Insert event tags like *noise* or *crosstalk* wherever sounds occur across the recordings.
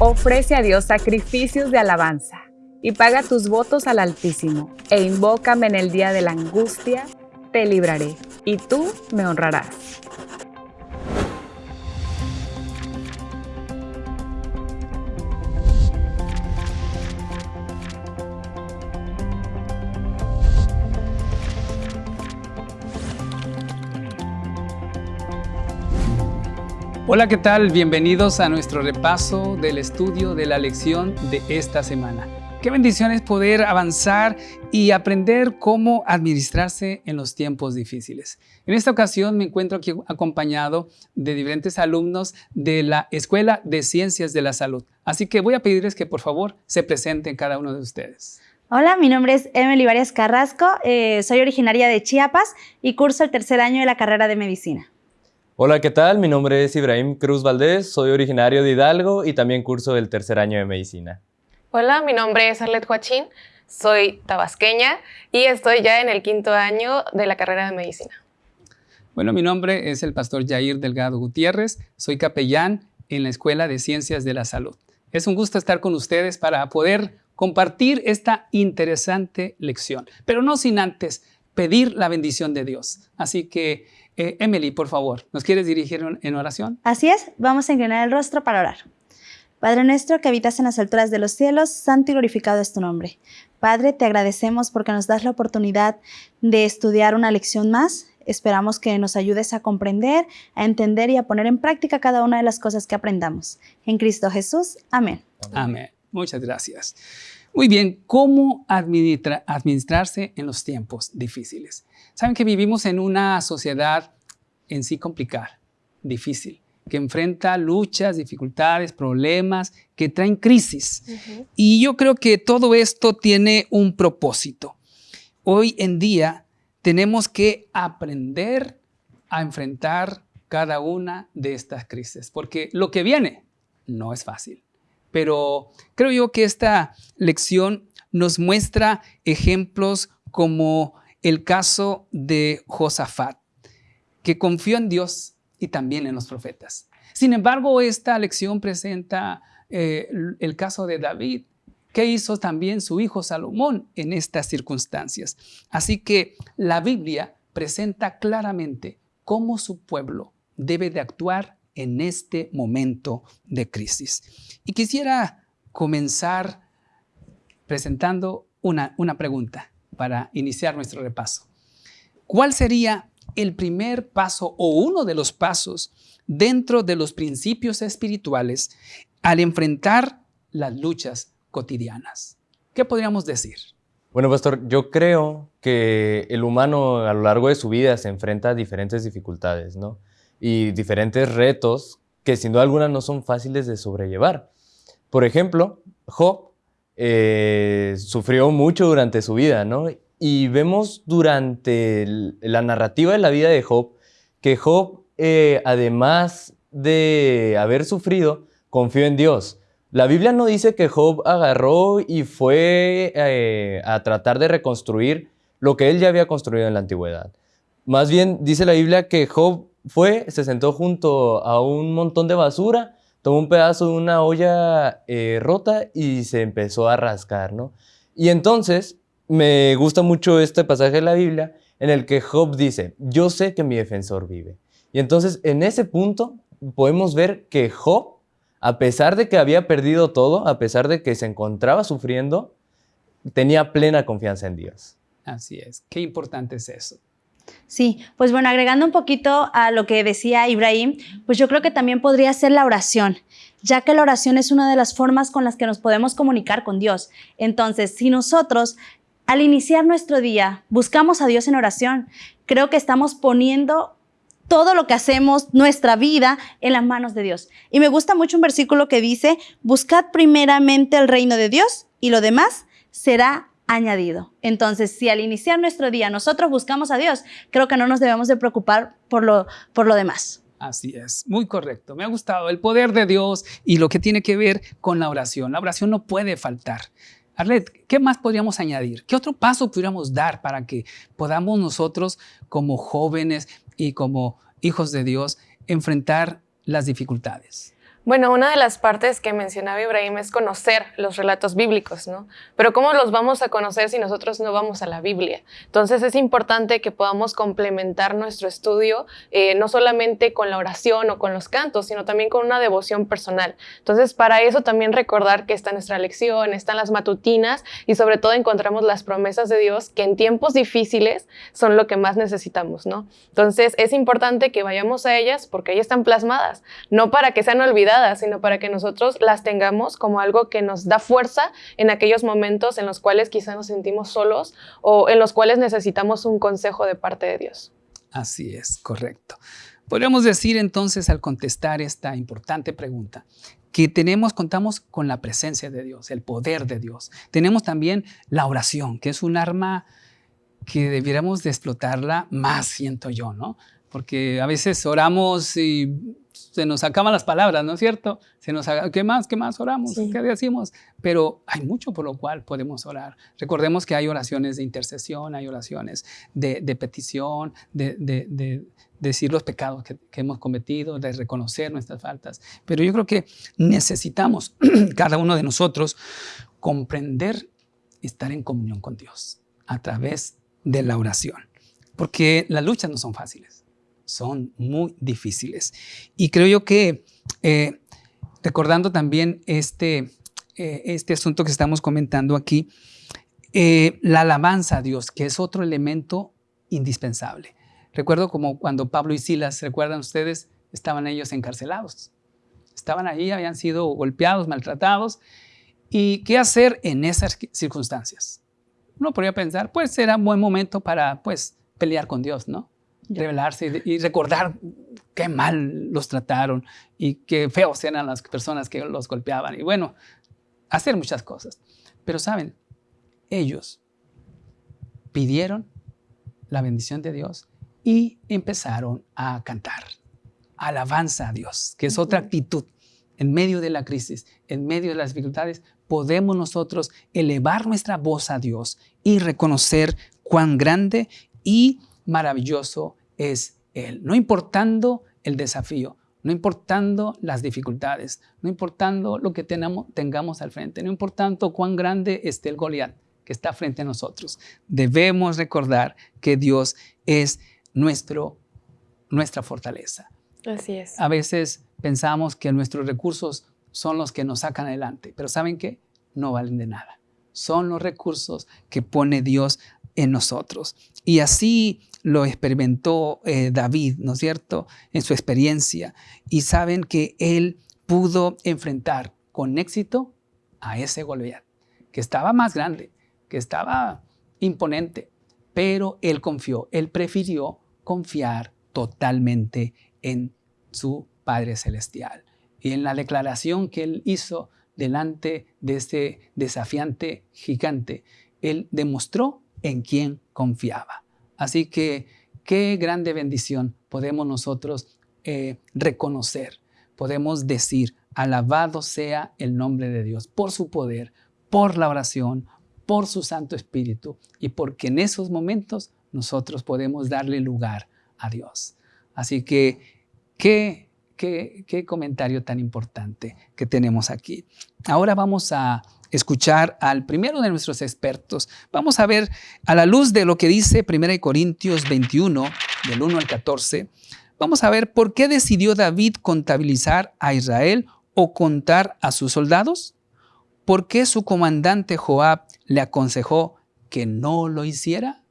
Ofrece a Dios sacrificios de alabanza y paga tus votos al Altísimo, e invócame en el día de la angustia, te libraré, y tú me honrarás. Hola, ¿qué tal? Bienvenidos a nuestro repaso del estudio de la lección de esta semana. Qué bendición es poder avanzar y aprender cómo administrarse en los tiempos difíciles. En esta ocasión me encuentro aquí acompañado de diferentes alumnos de la Escuela de Ciencias de la Salud. Así que voy a pedirles que por favor se presenten cada uno de ustedes. Hola, mi nombre es Emily Varias Carrasco, eh, soy originaria de Chiapas y curso el tercer año de la carrera de Medicina. Hola, ¿qué tal? Mi nombre es Ibrahim Cruz Valdés, soy originario de Hidalgo y también curso el tercer año de Medicina. Hola, mi nombre es Arlet Joachín, soy tabasqueña y estoy ya en el quinto año de la carrera de Medicina. Bueno, mi nombre es el pastor Jair Delgado Gutiérrez, soy capellán en la Escuela de Ciencias de la Salud. Es un gusto estar con ustedes para poder compartir esta interesante lección, pero no sin antes pedir la bendición de Dios. Así que eh, Emily, por favor, ¿nos quieres dirigir en oración? Así es, vamos a inclinar el rostro para orar. Padre nuestro que habitas en las alturas de los cielos, santo y glorificado es tu nombre. Padre, te agradecemos porque nos das la oportunidad de estudiar una lección más. Esperamos que nos ayudes a comprender, a entender y a poner en práctica cada una de las cosas que aprendamos. En Cristo Jesús. Amén. Amén. Muchas gracias. Muy bien, ¿cómo administrarse en los tiempos difíciles? Saben que vivimos en una sociedad en sí complicada, difícil, que enfrenta luchas, dificultades, problemas, que traen crisis. Y yo creo que todo esto tiene un propósito. Hoy en día tenemos que aprender a enfrentar cada una de estas crisis, porque lo que viene no es fácil. Pero creo yo que esta lección nos muestra ejemplos como el caso de Josafat, que confió en Dios y también en los profetas. Sin embargo, esta lección presenta eh, el caso de David, que hizo también su hijo Salomón en estas circunstancias. Así que la Biblia presenta claramente cómo su pueblo debe de actuar en este momento de crisis. Y quisiera comenzar presentando una, una pregunta para iniciar nuestro repaso. ¿Cuál sería el primer paso o uno de los pasos dentro de los principios espirituales al enfrentar las luchas cotidianas? ¿Qué podríamos decir? Bueno, pastor, yo creo que el humano a lo largo de su vida se enfrenta a diferentes dificultades, ¿no? Y diferentes retos que sin duda alguna no son fáciles de sobrellevar. Por ejemplo, Job eh, sufrió mucho durante su vida, ¿no? Y vemos durante la narrativa de la vida de Job que Job, eh, además de haber sufrido, confió en Dios. La Biblia no dice que Job agarró y fue eh, a tratar de reconstruir lo que él ya había construido en la antigüedad. Más bien dice la Biblia que Job fue, se sentó junto a un montón de basura tomó un pedazo de una olla eh, rota y se empezó a rascar, ¿no? Y entonces me gusta mucho este pasaje de la Biblia en el que Job dice, yo sé que mi defensor vive. Y entonces en ese punto podemos ver que Job, a pesar de que había perdido todo, a pesar de que se encontraba sufriendo, tenía plena confianza en Dios. Así es. Qué importante es eso. Sí, pues bueno, agregando un poquito a lo que decía Ibrahim, pues yo creo que también podría ser la oración, ya que la oración es una de las formas con las que nos podemos comunicar con Dios. Entonces, si nosotros al iniciar nuestro día buscamos a Dios en oración, creo que estamos poniendo todo lo que hacemos, nuestra vida, en las manos de Dios. Y me gusta mucho un versículo que dice, buscad primeramente el reino de Dios y lo demás será añadido. Entonces, si al iniciar nuestro día nosotros buscamos a Dios, creo que no nos debemos de preocupar por lo, por lo demás. Así es, muy correcto. Me ha gustado el poder de Dios y lo que tiene que ver con la oración. La oración no puede faltar. Arlet, ¿qué más podríamos añadir? ¿Qué otro paso pudiéramos dar para que podamos nosotros como jóvenes y como hijos de Dios enfrentar las dificultades? Bueno, una de las partes que mencionaba Ibrahim es conocer los relatos bíblicos, ¿no? Pero ¿cómo los vamos a conocer si nosotros no vamos a la Biblia? Entonces es importante que podamos complementar nuestro estudio eh, no solamente con la oración o con los cantos, sino también con una devoción personal. Entonces para eso también recordar que está nuestra lección, están las matutinas y sobre todo encontramos las promesas de Dios que en tiempos difíciles son lo que más necesitamos, ¿no? Entonces es importante que vayamos a ellas porque ahí están plasmadas, no para que sean olvidadas, sino para que nosotros las tengamos como algo que nos da fuerza en aquellos momentos en los cuales quizá nos sentimos solos o en los cuales necesitamos un consejo de parte de Dios. Así es, correcto. Podríamos decir entonces al contestar esta importante pregunta que tenemos, contamos con la presencia de Dios, el poder de Dios. Tenemos también la oración, que es un arma que debiéramos de explotarla más, siento yo, ¿no? Porque a veces oramos y se nos acaban las palabras, ¿no es cierto? Se nos, ¿Qué más? ¿Qué más oramos? ¿Qué decimos? Pero hay mucho por lo cual podemos orar. Recordemos que hay oraciones de intercesión, hay oraciones de, petición, de, decir los pecados que, hemos cometido, de reconocer nuestras faltas. Pero yo creo que necesitamos, *clears throat* cada uno de nosotros, comprender, estar en comunión con Dios a través de la oración. Porque las luchas no son fáciles son muy difíciles. Y creo yo que, eh, recordando también este, eh, este asunto que estamos comentando aquí, eh, la alabanza a Dios, que es otro elemento indispensable. Recuerdo como cuando Pablo y Silas, ¿recuerdan ustedes? Estaban ellos encarcelados. Estaban ahí, habían sido golpeados, maltratados. ¿Y qué hacer en esas circunstancias? Uno podría pensar, pues era un buen momento para pues pelear con Dios, ¿no? Revelarse y, recordar qué mal los trataron y qué feos eran las personas que los golpeaban. Y bueno, hacer muchas cosas. Pero saben, ellos pidieron la bendición de Dios y empezaron a cantar. Alabanza a Dios, que es otra actitud. En medio de la crisis, en medio de las dificultades, podemos nosotros elevar nuestra voz a Dios y reconocer cuán grande y maravilloso es Él, no importando el desafío, no importando las dificultades, no importando lo que tengamos al frente, no importando cuán grande esté el Goliat que está frente a nosotros. Debemos recordar que Dios es nuestro, nuestra fortaleza. Así es. A veces pensamos que nuestros recursos son los que nos sacan adelante, pero ¿saben qué? No valen de nada. Son los recursos que pone Dios en nosotros. Y así lo experimentó eh, David, ¿no es cierto?, en su experiencia. Y saben que él pudo enfrentar con éxito a ese Goliat, que estaba más grande, que estaba imponente, pero él confió, él prefirió confiar totalmente en su Padre Celestial. Y en la declaración que él hizo delante de este desafiante gigante, él demostró en quién confiaba. Así que qué grande bendición podemos nosotros eh, reconocer. Podemos decir, alabado sea el nombre de Dios por su poder, por la oración, por su Santo Espíritu y porque en esos momentos nosotros podemos darle lugar a Dios. Así que, qué, qué, qué comentario tan importante que tenemos aquí. Ahora vamos a escuchar al primero de nuestros expertos. Vamos a ver a la luz de lo que dice 1 Corintios 21, del 1 al 14, vamos a ver por qué decidió David contabilizar a Israel o contar a sus soldados. ¿Por qué su comandante Joab le aconsejó que no lo hiciera?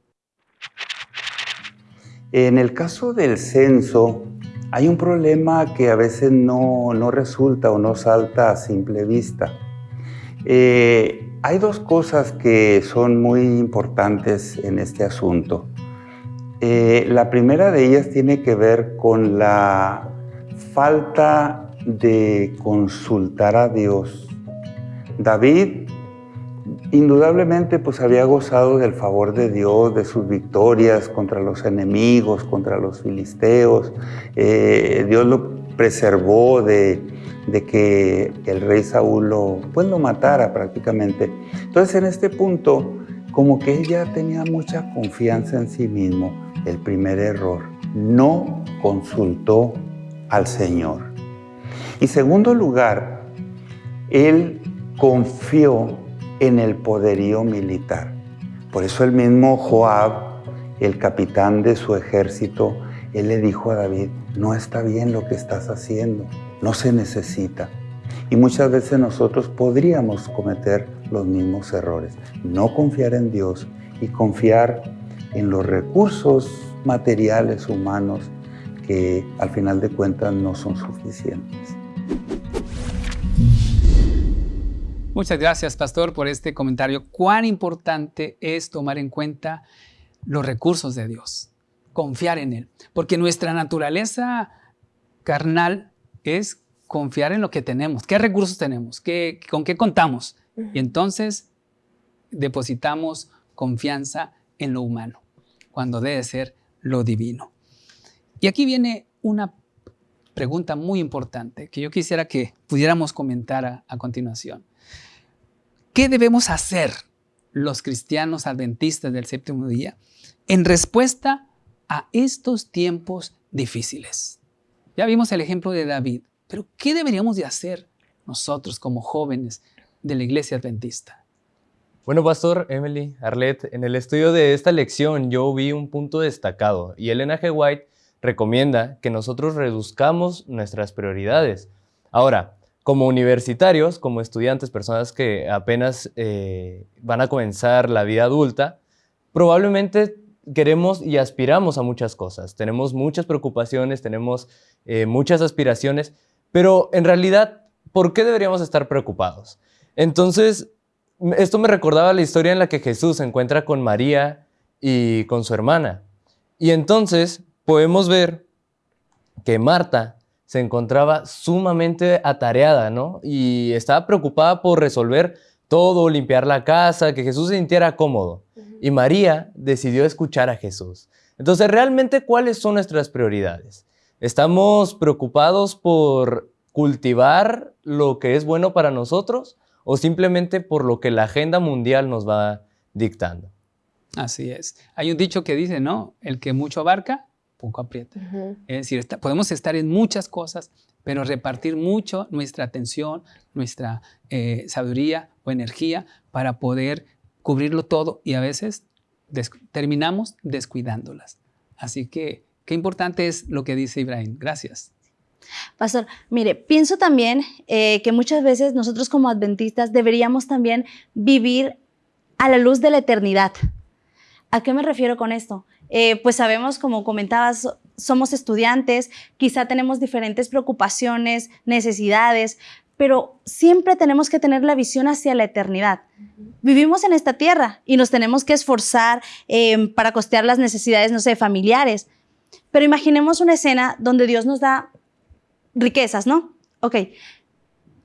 En el caso del censo, hay un problema que a veces no, no resulta o no salta a simple vista. Eh, hay dos cosas que son muy importantes en este asunto. Eh, la primera de ellas tiene que ver con la falta de consultar a Dios. David indudablemente pues había gozado del favor de Dios, de sus victorias contra los enemigos, contra los filisteos. Eh, Dios lo preservó de, que el rey Saúl lo, pues lo matara prácticamente. Entonces en este punto, como que él ya tenía mucha confianza en sí mismo, el primer error, no consultó al Señor. Y segundo lugar, él confió en el poderío militar. Por eso el mismo Joab, el capitán de su ejército, él le dijo a David, no está bien lo que estás haciendo, no se necesita. Y muchas veces nosotros podríamos cometer los mismos errores. No confiar en Dios y confiar en los recursos materiales humanos que al final de cuentas no son suficientes. Muchas gracias, pastor, por este comentario. Cuán importante es tomar en cuenta los recursos de Dios, confiar en Él, porque nuestra naturaleza carnal es confiar en lo que tenemos, qué recursos tenemos, ¿Qué, con qué contamos. Y entonces depositamos confianza en lo humano, cuando debe ser lo divino. Y aquí viene una pregunta muy importante que yo quisiera que pudiéramos comentar a, a continuación. ¿Qué debemos hacer los cristianos adventistas del séptimo día en respuesta a estos tiempos difíciles? Ya vimos el ejemplo de David, pero ¿qué deberíamos de hacer nosotros como jóvenes de la iglesia adventista? Bueno, Pastor, Emily, Arlette, en el estudio de esta lección yo vi un punto destacado y Elena G. White recomienda que nosotros reduzcamos nuestras prioridades. Ahora, como universitarios, como estudiantes, personas que apenas eh, van a comenzar la vida adulta, probablemente queremos y aspiramos a muchas cosas. Tenemos muchas preocupaciones, tenemos eh, muchas aspiraciones, pero en realidad, ¿por qué deberíamos estar preocupados? Entonces, esto me recordaba la historia en la que Jesús se encuentra con María y con su hermana. Y entonces podemos ver que Marta se encontraba sumamente atareada, ¿no? Y estaba preocupada por resolver todo, limpiar la casa, que Jesús se sintiera cómodo. Y María decidió escuchar a Jesús. Entonces, realmente, ¿cuáles son nuestras prioridades? ¿Estamos preocupados por cultivar lo que es bueno para nosotros o simplemente por lo que la agenda mundial nos va dictando? Así es. Hay un dicho que dice, ¿no? El que mucho abarca, poco aprieta. Es decir, podemos estar en muchas cosas, pero repartir mucho nuestra atención, nuestra eh, sabiduría o energía para poder cubrirlo todo y a veces terminamos descuidándolas. Así que qué importante es lo que dice Ibrahim. Gracias. Pastor, mire, pienso también eh, que muchas veces nosotros como adventistas deberíamos también vivir a la luz de la eternidad. ¿A qué me refiero con esto? Eh, pues sabemos, como comentabas, somos estudiantes, quizá tenemos diferentes preocupaciones, necesidades, pero siempre tenemos que tener la visión hacia la eternidad. Vivimos en esta tierra y nos tenemos que esforzar em, para costear las necesidades, no sé, familiares. Pero imaginemos una escena donde Dios nos da riquezas, ¿no? Ok,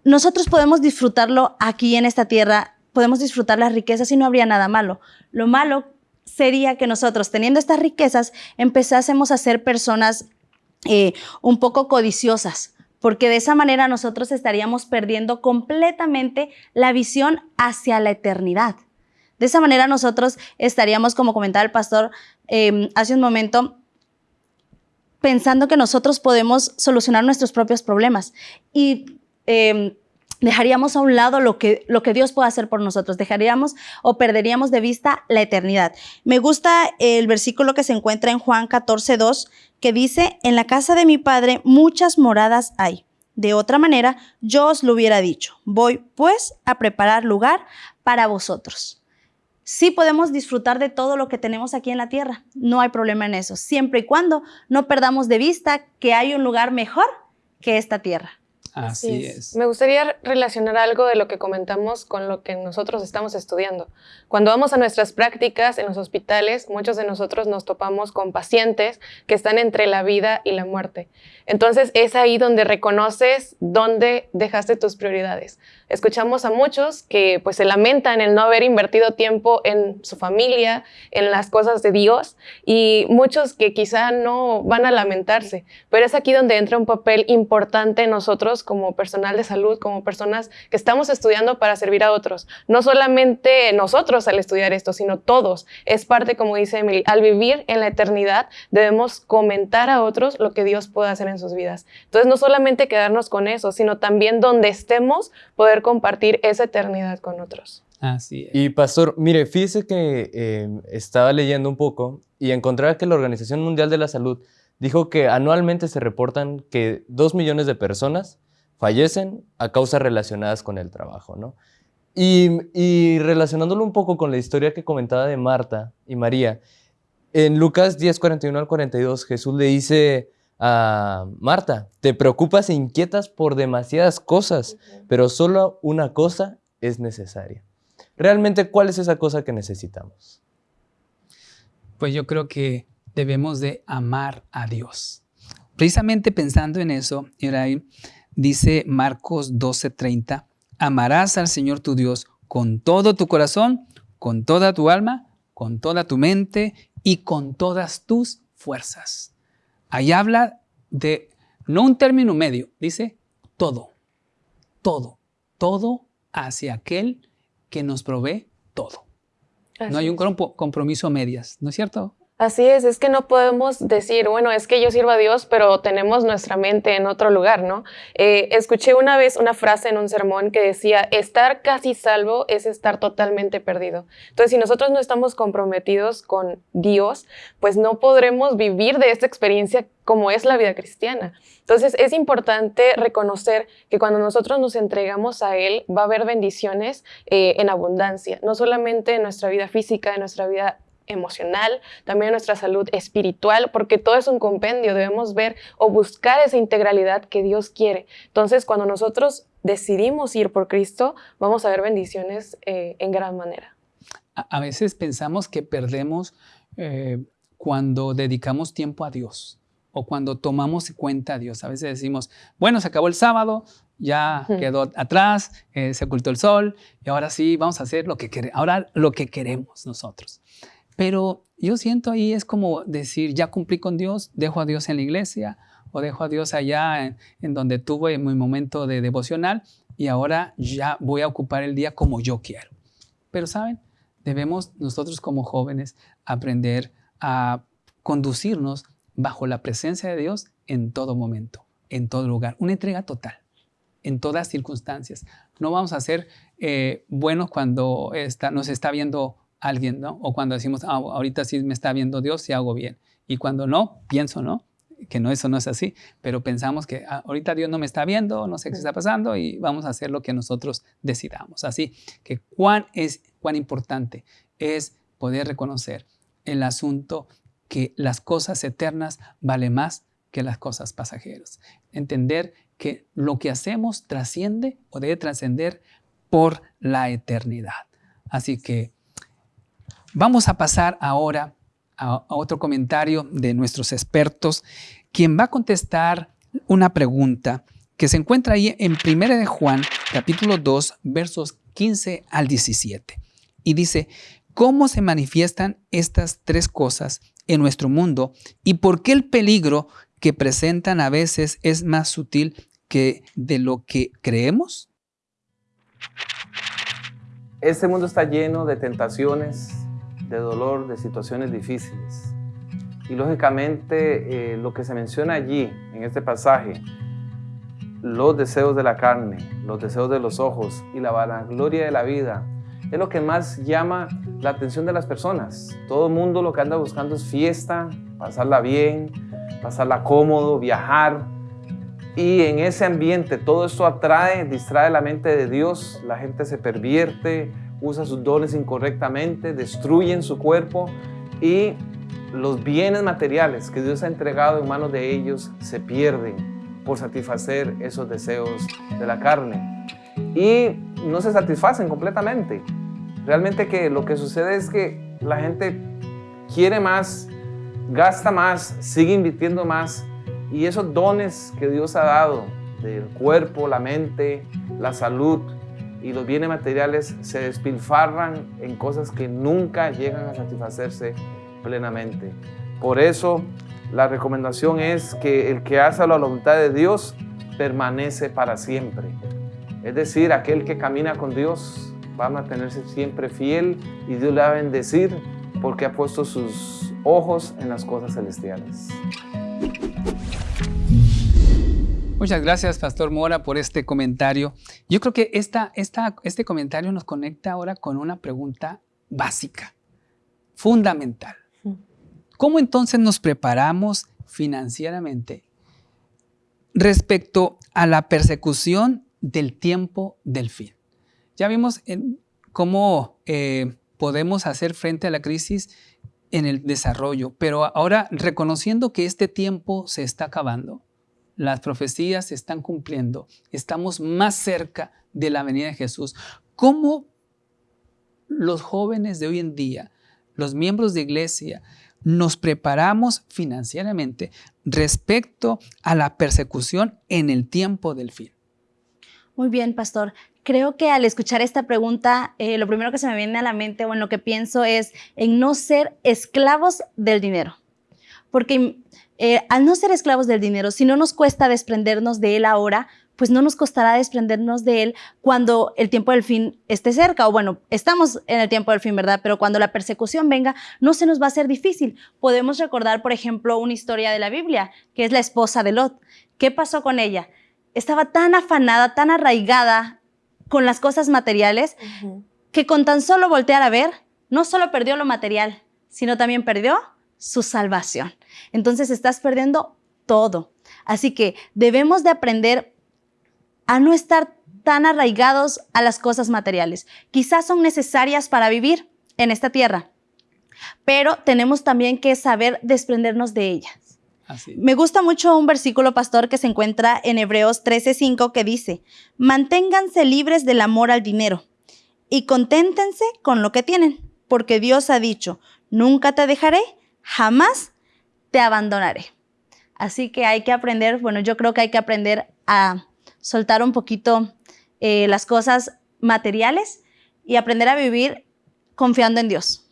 nosotros podemos disfrutarlo aquí en esta tierra, podemos disfrutar las riquezas y no habría nada malo. Lo malo sería que nosotros, teniendo estas riquezas, empezásemos a ser personas eh, un poco codiciosas, porque de esa manera nosotros estaríamos perdiendo completamente la visión hacia la eternidad. De esa manera nosotros estaríamos, como comentaba el pastor em, hace un momento, pensando que nosotros podemos solucionar nuestros propios problemas. Y em, dejaríamos a un lado lo que, lo que Dios puede hacer por nosotros, dejaríamos o perderíamos de vista la eternidad. Me gusta el versículo que se encuentra en Juan 14, 2, que dice, en la casa de mi Padre muchas moradas hay. De otra manera, yo os lo hubiera dicho, voy pues a preparar lugar para vosotros. Sí podemos disfrutar de todo lo que tenemos aquí en la tierra, no hay problema en eso, siempre y cuando no perdamos de vista que hay un lugar mejor que esta tierra. Así es. Me gustaría relacionar algo de lo que comentamos con lo que nosotros estamos estudiando. Cuando vamos a nuestras prácticas en los hospitales, muchos de nosotros nos topamos con pacientes que están entre la vida y la muerte. Entonces es ahí donde reconoces dónde dejaste tus prioridades. Escuchamos a muchos que pues se lamentan el no haber invertido tiempo en su familia, en las cosas de Dios y muchos que quizá no van a lamentarse, pero es aquí donde entra un papel importante nosotros nosotros como personal de salud, como personas que estamos estudiando para servir a otros. No solamente nosotros al estudiar esto, sino todos. Es parte, como dice Emily, al vivir en la eternidad debemos comentar a otros lo que Dios puede hacer en sus vidas. Entonces, no solamente quedarnos con eso, sino también donde estemos, poder compartir esa eternidad con otros. Así es. Y pastor, mire, fíjese que eh, estaba leyendo un poco y encontraba que la Organización Mundial de la Salud dijo que anualmente se reportan que dos millones de personas fallecen a causas relacionadas con el trabajo, ¿no? Y, y, relacionándolo un poco con la historia que comentaba de Marta y María, en Lucas 10, 41 al 42, Jesús le dice a Marta, te preocupas e inquietas por demasiadas cosas, pero solo una cosa es necesaria. Realmente, ¿cuál es esa cosa que necesitamos? Pues yo creo que debemos de amar a Dios. Precisamente pensando en eso, dice Marcos 12:30, amarás al Señor tu Dios con todo tu corazón, con toda tu alma, con toda tu mente y con todas tus fuerzas. Ahí habla de no un término medio, dice todo, todo, todo hacia aquel que nos provee todo. no hay un compromiso a medias, ¿no es cierto? Así es, es que no podemos decir, bueno, es que yo sirvo a Dios, pero tenemos nuestra mente en otro lugar, ¿no? Eh, escuché una vez una frase en un sermón que decía, estar casi salvo es estar totalmente perdido. Entonces, si nosotros no estamos comprometidos con Dios, pues no podremos vivir de esta experiencia como es la vida cristiana. Entonces es importante reconocer que cuando nosotros nos entregamos a Él va a haber bendiciones eh, en abundancia, no solamente en nuestra vida física, en nuestra vida emocional, también nuestra salud espiritual, porque todo es un compendio, debemos ver o buscar esa integralidad que Dios quiere. Entonces cuando nosotros decidimos ir por Cristo, vamos a ver bendiciones eh, en gran manera. A, veces pensamos que perdemos eh, cuando dedicamos tiempo a Dios o cuando tomamos cuenta a Dios. A veces decimos, bueno, se acabó el sábado, ya quedó atrás, eh, se ocultó el sol y ahora sí vamos a hacer lo que ahora lo que queremos nosotros. Pero yo siento ahí es como decir, ya cumplí con Dios, dejo a Dios en la iglesia o dejo a Dios allá en, donde tuve mi momento de devocional y ahora ya voy a ocupar el día como yo quiero. Pero saben, debemos nosotros como jóvenes aprender a conducirnos bajo la presencia de Dios en todo momento, en todo lugar. Una entrega total, en todas circunstancias. No vamos a ser eh, buenos cuando está, nos está viendo alguien, ¿no? O cuando decimos, ah, ahorita sí me está viendo Dios, sí hago bien. Y cuando no, pienso, ¿no? Que no, eso no es así, pero pensamos que ah, ahorita Dios no me está viendo, no sé qué está pasando y vamos a hacer lo que nosotros decidamos. Así que cuán es, cuán importante es poder reconocer el asunto que las cosas eternas vale más que las cosas pasajeras. Entender que lo que hacemos trasciende o debe trascender por la eternidad. Así que vamos a pasar ahora a, otro comentario de nuestros expertos, quien va a contestar una pregunta que se encuentra ahí en 1 de Juan, capítulo 2, versos 15 al 17. Y dice, ¿cómo se manifiestan estas tres cosas en nuestro mundo y por qué el peligro que presentan a veces es más sutil que de lo que creemos? Este mundo está lleno de tentaciones, de dolor, de situaciones difíciles. Y lógicamente eh, lo que se menciona allí, en este pasaje, los deseos de la carne, los deseos de los ojos y la vanagloria de la vida, es lo que más llama la atención de las personas. Todo el mundo lo que anda buscando es fiesta, pasarla bien, pasarla cómodo, viajar. Y en ese ambiente todo esto atrae, distrae la mente de Dios, la gente se pervierte, usa sus dones incorrectamente, destruyen su cuerpo y los bienes materiales que Dios ha entregado en manos de ellos se pierden por satisfacer esos deseos de la carne. Y no se satisfacen completamente. Realmente que lo que sucede es que la gente quiere más, gasta más, sigue invirtiendo más y esos dones que Dios ha dado del cuerpo, la mente, la salud y los bienes materiales se despilfarran en cosas que nunca llegan a satisfacerse plenamente. Por eso la recomendación es que el que hace la voluntad de Dios permanece para siempre. Es decir, aquel que camina con Dios va a mantenerse siempre fiel y Dios le va a bendecir porque ha puesto sus ojos en las cosas celestiales. Muchas gracias, Pastor Mora, por este comentario. Yo creo que esta, esta, este comentario nos conecta ahora con una pregunta básica, fundamental. ¿Cómo entonces nos preparamos financieramente respecto a la persecución del tiempo del fin? Ya vimos cómo eh, podemos hacer frente a la crisis en el desarrollo, pero ahora reconociendo que este tiempo se está acabando, las profecías se están cumpliendo, estamos más cerca de la venida de Jesús. ¿Cómo los jóvenes de hoy en día, los miembros de iglesia, nos preparamos financieramente respecto a la persecución en el tiempo del fin? Muy bien, pastor. Creo que al escuchar esta pregunta, eh, lo primero que se me viene a la mente o en lo que pienso es en no ser esclavos del dinero. Porque eh, al no ser esclavos del dinero, si no nos cuesta desprendernos de él ahora, pues no nos costará desprendernos de él cuando el tiempo del fin esté cerca. O bueno, estamos en el tiempo del fin, ¿verdad? Pero cuando la persecución venga, no se nos va a hacer difícil. Podemos recordar, por ejemplo, una historia de la Biblia, que es la esposa de Lot. ¿Qué pasó con ella? Estaba tan afanada, tan arraigada con las cosas materiales, que con tan solo voltear a ver, no solo perdió lo material, sino también perdió su salvación. Entonces estás perdiendo todo. Así que debemos de aprender a no estar tan arraigados a las cosas materiales. Quizás son necesarias para vivir en esta tierra, pero tenemos también que saber desprendernos de ellas. Me gusta mucho un versículo, pastor, que se encuentra en Hebreos 13:5 que dice, manténganse libres del amor al dinero y conténtense con lo que tienen, porque Dios ha dicho, nunca te dejaré jamás te abandonaré. Así que hay que aprender, bueno, yo creo que hay que aprender a soltar un poquito eh, las cosas materiales y aprender a vivir confiando en Dios.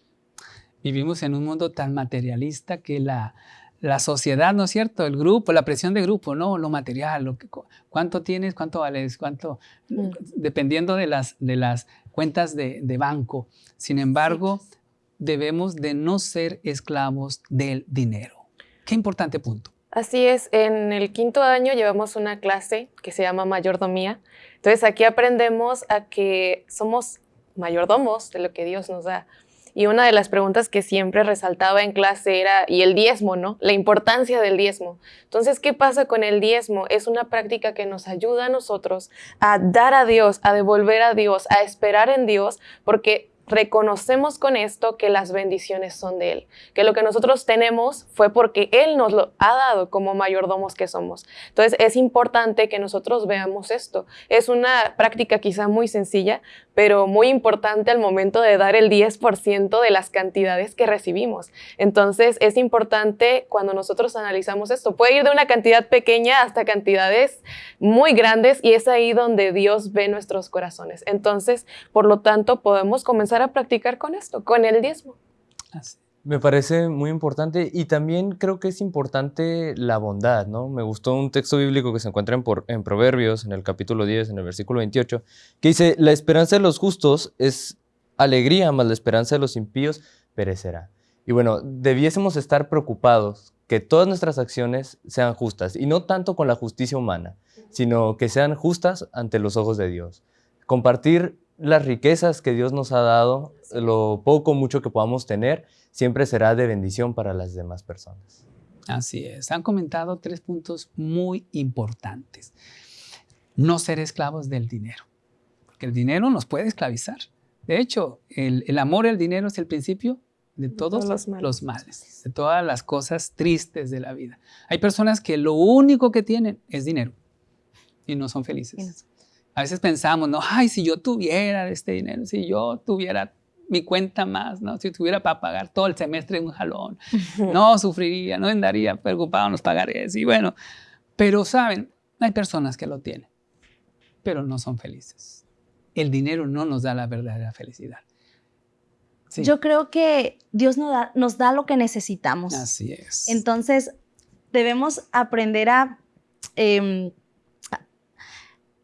Vivimos en un mundo tan materialista que la, la sociedad, ¿no es cierto? El grupo, la presión de grupo, ¿no? Lo material, lo que, cuánto tienes, cuánto vales, cuánto, mm. dependiendo de las, de las cuentas de, de banco. Sin embargo, debemos de no ser esclavos del dinero. Qué importante punto. Así es, en el quinto año llevamos una clase que se llama mayordomía. Entonces aquí aprendemos a que somos mayordomos de lo que Dios nos da. Y una de las preguntas que siempre resaltaba en clase era, y el diezmo, ¿no? La importancia del diezmo. Entonces, ¿qué pasa con el diezmo? Es una práctica que nos ayuda a nosotros a dar a Dios, a devolver a Dios, a esperar en Dios, porque reconocemos con esto que las bendiciones son de Él, que lo que nosotros tenemos fue porque Él nos lo ha dado como mayordomos que somos. Entonces es importante que nosotros veamos esto. Es una práctica quizá muy sencilla, pero muy importante al momento de dar el 10% de las cantidades que recibimos. Entonces es importante cuando nosotros analizamos esto. Puede ir de una cantidad pequeña hasta cantidades muy grandes y es ahí donde Dios ve nuestros corazones. Entonces, por lo tanto, podemos comenzar a practicar con esto, con el diezmo. Me parece muy importante y también creo que es importante la bondad, ¿no? Me gustó un texto bíblico que se encuentra en, en, Proverbios, en el capítulo 10, en el versículo 28, que dice, la esperanza de los justos es alegría, mas la esperanza de los impíos perecerá. Y bueno, debiésemos estar preocupados que todas nuestras acciones sean justas, y no tanto con la justicia humana, sino que sean justas ante los ojos de Dios. Compartir las riquezas que Dios nos ha dado, lo poco, mucho que podamos tener, siempre será de bendición para las demás personas. Así es. Han comentado tres puntos muy importantes. No ser esclavos del dinero, porque el dinero nos puede esclavizar. De hecho, el, el amor al dinero es el principio de todos, los, males. los, males. de todas las cosas tristes de la vida. Hay personas que lo único que tienen es dinero y no son felices. A veces pensamos, no, ay, si yo tuviera este dinero, si yo tuviera mi cuenta más, ¿no? Si tuviera para pagar todo el semestre de un jalón, *laughs* no sufriría, no andaría preocupado en los pagarés. Y bueno, pero saben, hay personas que lo tienen, pero no son felices. El dinero no nos da la verdadera felicidad. Yo creo que Dios nos da, nos da lo que necesitamos. Así es. Entonces, debemos aprender a, em,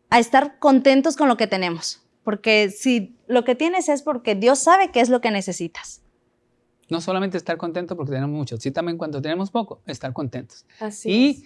a estar contentos con lo que tenemos. Porque si lo que tienes es porque Dios sabe qué es lo que necesitas. No solamente estar contento porque tenemos mucho, sí también cuando tenemos poco, estar contentos. Así y es.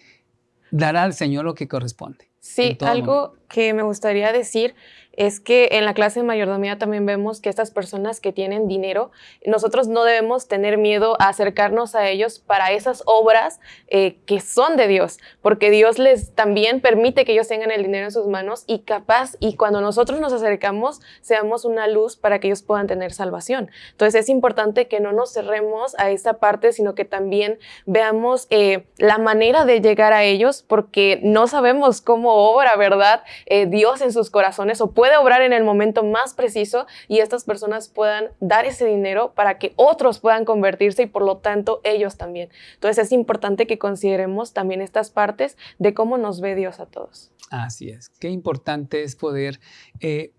dar al Señor lo que corresponde. Sí, algo momento. que me gustaría decir es que en la clase de mayordomía también vemos que estas personas que tienen dinero, nosotros no debemos tener miedo a acercarnos a ellos para esas obras eh, que son de Dios, porque Dios les también permite que ellos tengan el dinero en sus manos y capaz, y cuando nosotros nos acercamos, seamos una luz para que ellos puedan tener salvación. Entonces es importante que no nos cerremos a esta parte, sino que también veamos eh, la manera de llegar a ellos, porque no sabemos cómo obra, ¿verdad? Eh, Dios en sus corazones o puede obrar en el momento más preciso y estas personas puedan dar ese dinero para que otros puedan convertirse y por lo tanto ellos también. Entonces es importante que consideremos también estas partes de cómo nos ve Dios a todos. Así es. Qué importante es poder eh,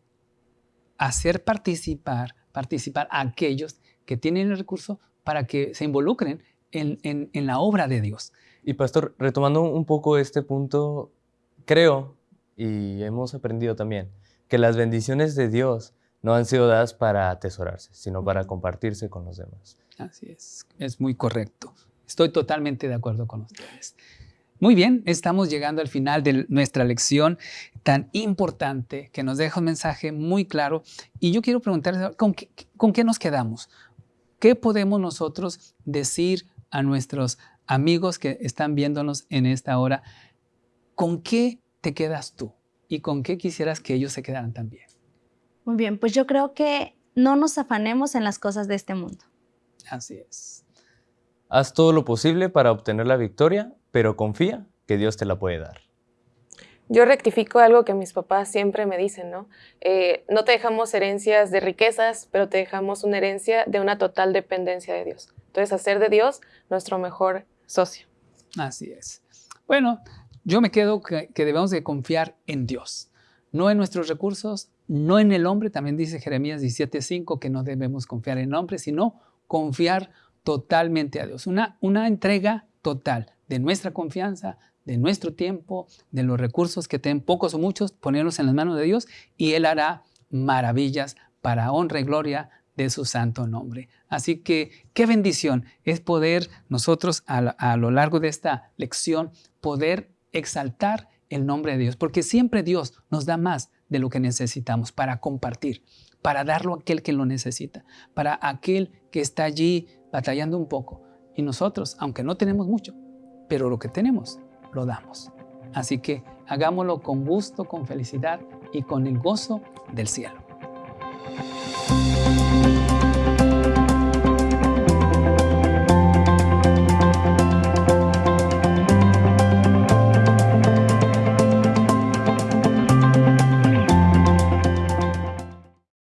hacer participar, participar a aquellos que tienen el recurso para que se involucren en, en- en la obra de Dios. Y pastor, retomando un poco este punto, creo, y hemos aprendido también, que las bendiciones de Dios no han sido dadas para atesorarse, sino para compartirse con los demás. Así es, es muy correcto. Estoy totalmente de acuerdo con ustedes. Muy bien, estamos llegando al final de nuestra lección tan importante que nos deja un mensaje muy claro. Y yo quiero preguntarles, ¿con qué, con qué nos quedamos? ¿Qué podemos nosotros decir a nuestros amigos que están viéndonos en esta hora? ¿Con qué te quedas tú? ¿Y con qué quisieras que ellos se quedaran también? Muy bien, pues yo creo que no nos afanemos en las cosas de este mundo. Así es. Haz todo lo posible para obtener la victoria, pero confía que Dios te la puede dar. Yo rectifico algo que mis papás siempre me dicen, ¿no? Eh, no te dejamos herencias de riquezas, pero te dejamos una herencia de una total dependencia de Dios. Entonces, hacer de Dios nuestro mejor socio. Así es. Bueno, yo me quedo que, debemos de confiar en Dios, no en nuestros recursos, no en el hombre. También dice Jeremías 17:5 que no debemos confiar en el hombre, sino confiar totalmente a Dios. Una, una entrega total de nuestra confianza, de nuestro tiempo, de los recursos que tengan pocos o muchos, ponerlos en las manos de Dios y Él hará maravillas para honra y gloria de su santo nombre. Así que qué bendición es poder nosotros a lo largo de esta lección poder exaltar el nombre de Dios, porque siempre Dios nos da más de lo que necesitamos para compartir, para darlo a aquel que lo necesita, para aquel que está allí batallando un poco. Y nosotros, aunque no tenemos mucho, pero lo que tenemos, lo damos. Así que hagámoslo con gusto, con felicidad y con el gozo del cielo.